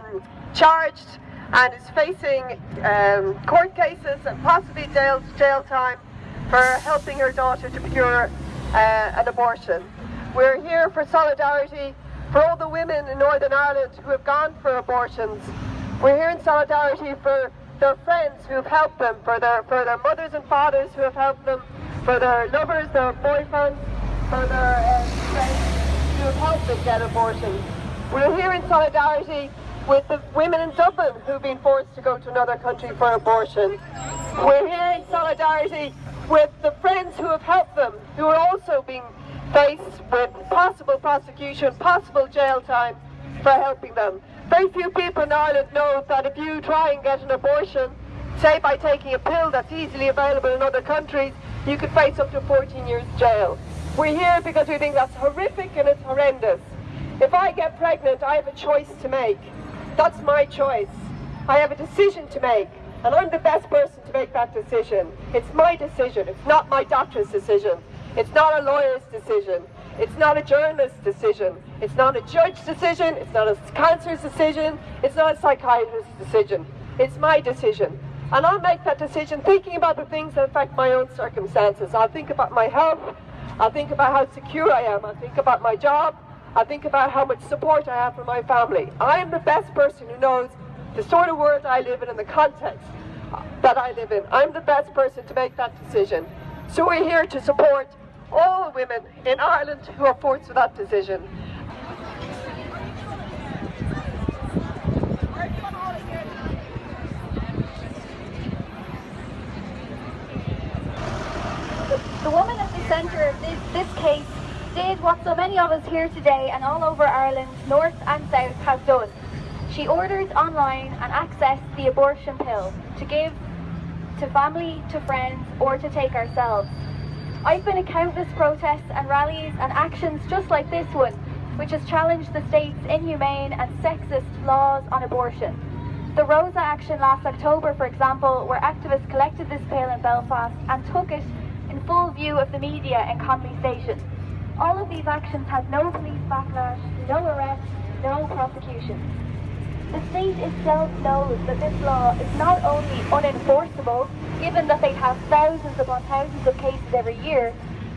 um, charged and is facing um, court cases and possibly jail, jail time for helping her daughter to procure uh, an abortion. We're here for solidarity for all the women in Northern Ireland who have gone for abortions. We're here in solidarity for their friends who have helped them, for their, for their mothers and fathers who have helped them, for their lovers, their boyfriends, for their uh, friends who have helped them get abortions. We're here in solidarity with the women in Dublin who've been forced to go to another country for abortion. We're here in solidarity with the friends who have helped them, who are also being faced with possible prosecution, possible jail time for helping them. Very few people in Ireland know that if you try and get an abortion, say by taking a pill that's easily available in other countries, you could face up to 14 years jail. We're here because we think that's horrific and it's horrendous. If I get pregnant, I have a choice to make. That's my choice. I have a decision to make, and I'm the best person to make that decision. It's my decision. It's not my doctor's decision. It's not a lawyer's decision. It's not a journalist's decision. It's not a judge's decision. It's not a counselor's decision. It's not a psychiatrist's decision. It's my decision. And I'll make that decision thinking about the things that affect my own circumstances. I'll think about my health. I'll think about how secure I am. I'll think about my job. I'll think about how much support I have from my family. I am the best person who knows the sort of world I live in and the context that I live in. I'm the best person to make that decision. So we're here to support all women in Ireland who are forced to that decision. The woman at the centre of this, this case did what so many of us here today and all over Ireland, north and south, have done. She ordered online and accessed the abortion pill to give to family, to friends, or to take ourselves. I've been at countless protests and rallies and actions just like this one, which has challenged the state's inhumane and sexist laws on abortion. The Rosa action last October, for example, where activists collected this pill in Belfast and took it in full view of the media Connolly Station. All of these actions had no police backlash, no arrests, no prosecution. The state itself knows that this law is not only unenforceable, given that they have thousands upon thousands of cases every year,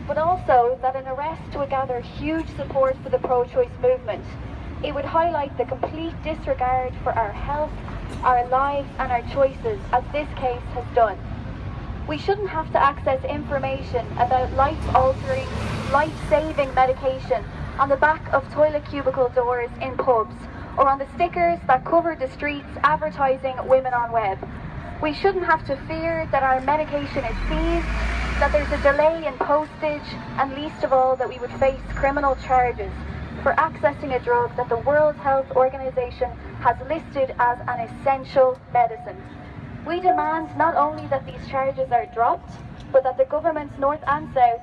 but also that an arrest would gather huge support for the pro-choice movement. It would highlight the complete disregard for our health, our lives and our choices, as this case has done. We shouldn't have to access information about life-altering, life-saving medication on the back of toilet cubicle doors in pubs, or on the stickers that cover the streets advertising women on web. We shouldn't have to fear that our medication is seized, that there's a delay in postage, and least of all that we would face criminal charges for accessing a drug that the World Health Organization has listed as an essential medicine. We demand not only that these charges are dropped, but that the governments north and south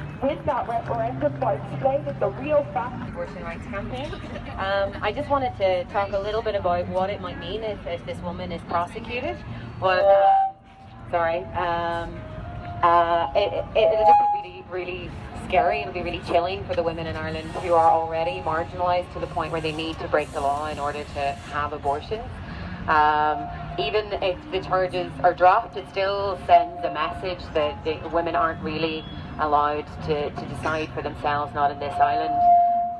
With that referendum, by explaining the real facts. Abortion rights campaign. Um, I just wanted to talk a little bit about what it might mean if, if this woman is prosecuted. Well, uh, sorry. Um, uh, it, it, it'll just be really, really scary. It'll be really chilling for the women in Ireland who are already marginalised to the point where they need to break the law in order to have abortions. Um, even if the charges are dropped, it still sends a message that the women aren't really allowed to, to decide for themselves, not in this island.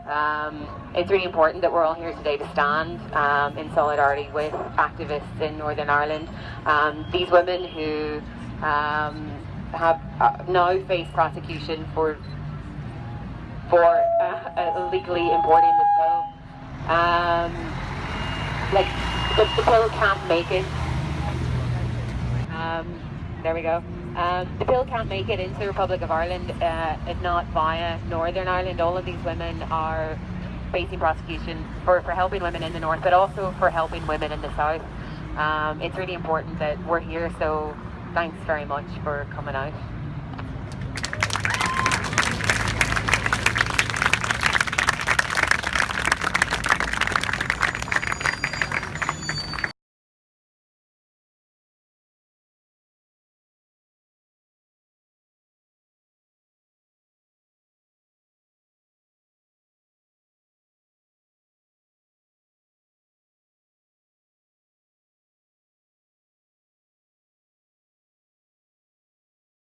Um, it's really important that we're all here today to stand um, in solidarity with activists in Northern Ireland. Um, these women who um, have uh, now face prosecution for for uh, illegally importing the pill. Um, like the, pill can't make it. Um, there we go. Um, the pill can't make it into the Republic of Ireland uh, if not via Northern Ireland. All of these women are facing prosecution for, for helping women in the north, but also for helping women in the south. Um, it's really important that we're here, so thanks very much for coming out.